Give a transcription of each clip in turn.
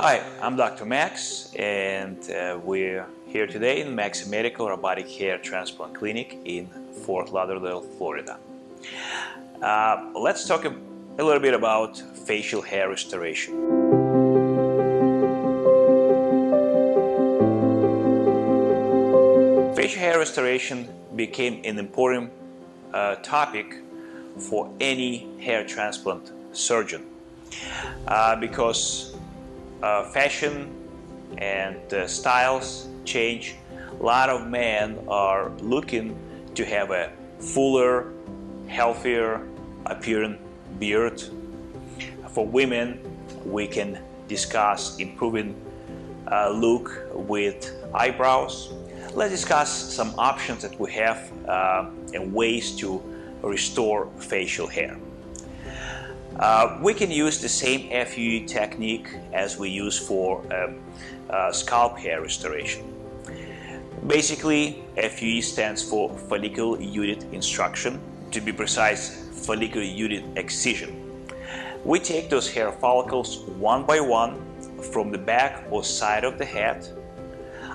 Hi, I'm Dr. Max and uh, we're here today in Max Medical Robotic Hair Transplant Clinic in Fort Lauderdale, Florida. Uh, let's talk a, a little bit about facial hair restoration. Facial hair restoration became an important uh, topic for any hair transplant surgeon uh, because fashion and uh, styles change. A lot of men are looking to have a fuller, healthier appearing beard. For women, we can discuss improving uh, look with eyebrows. Let's discuss some options that we have uh, and ways to restore facial hair. Uh, we can use the same FUE technique as we use for um, uh, scalp hair restoration. Basically, FUE stands for follicular unit extraction, to be precise, follicular unit excision. We take those hair follicles one by one from the back or side of the head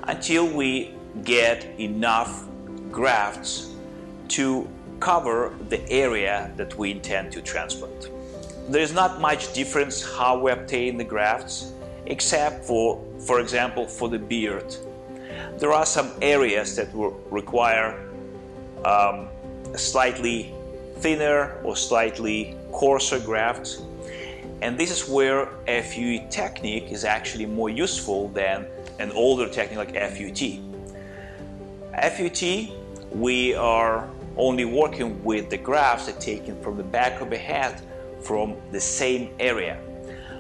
until we get enough grafts to cover the area that we intend to transplant. There is not much difference how we obtain the grafts, except for, for example, for the beard. There are some areas that will require um, slightly thinner or slightly coarser grafts, and this is where FUE technique is actually more useful than an older technique like FUT. FUT, we are only working with the grafts that taken from the back of the head from the same area.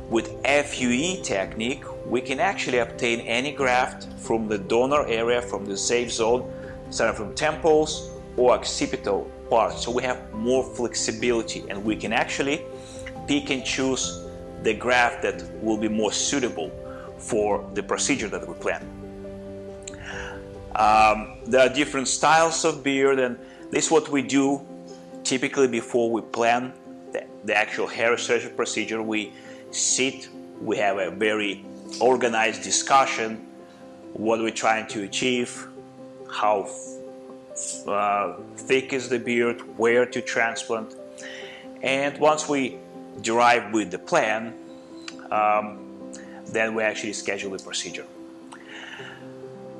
With FUE technique, we can actually obtain any graft from the donor area, from the safe zone, starting from temples or occipital parts. So we have more flexibility and we can actually pick and choose the graft that will be more suitable for the procedure that we plan. Um, there are different styles of beard and this is what we do typically before we plan the, the actual hair restoration procedure. We sit, we have a very organized discussion, what we're trying to achieve, how uh, thick is the beard, where to transplant. And once we derive with the plan, um, then we actually schedule the procedure.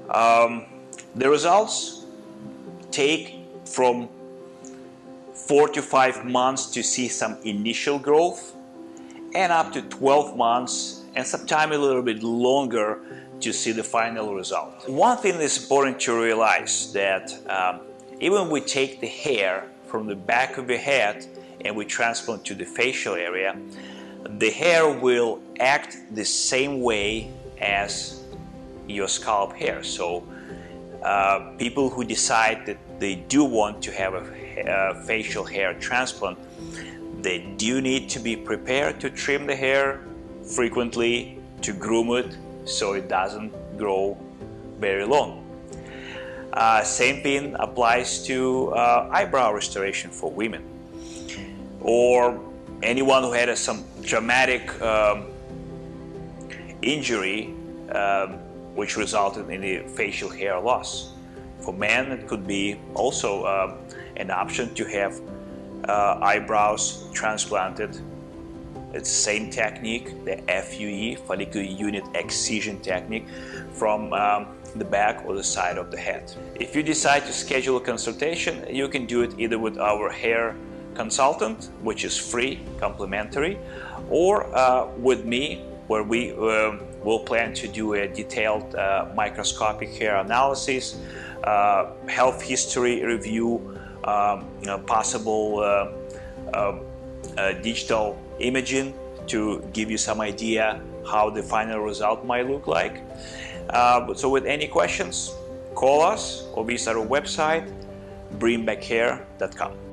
Um, the results take from four to five months to see some initial growth and up to 12 months and sometimes a little bit longer to see the final result. One thing is important to realize that um, even we take the hair from the back of the head and we transplant to the facial area, the hair will act the same way as your scalp hair. So uh, people who decide that they do want to have a uh, facial hair transplant, they do need to be prepared to trim the hair frequently, to groom it so it doesn't grow very long. Uh, same thing applies to uh, eyebrow restoration for women or anyone who had a, some traumatic um, injury um, which resulted in a facial hair loss. For men, it could be also uh, an option to have uh, eyebrows transplanted. It's the same technique, the FUE, follicular unit excision technique, from um, the back or the side of the head. If you decide to schedule a consultation, you can do it either with our hair consultant, which is free, complimentary, or uh, with me, where we uh, will plan to do a detailed uh, microscopic hair analysis, uh, health history review, um, you know, possible uh, uh, uh, digital imaging to give you some idea how the final result might look like. so with any questions, call us or visit our website, bringbackhair.com.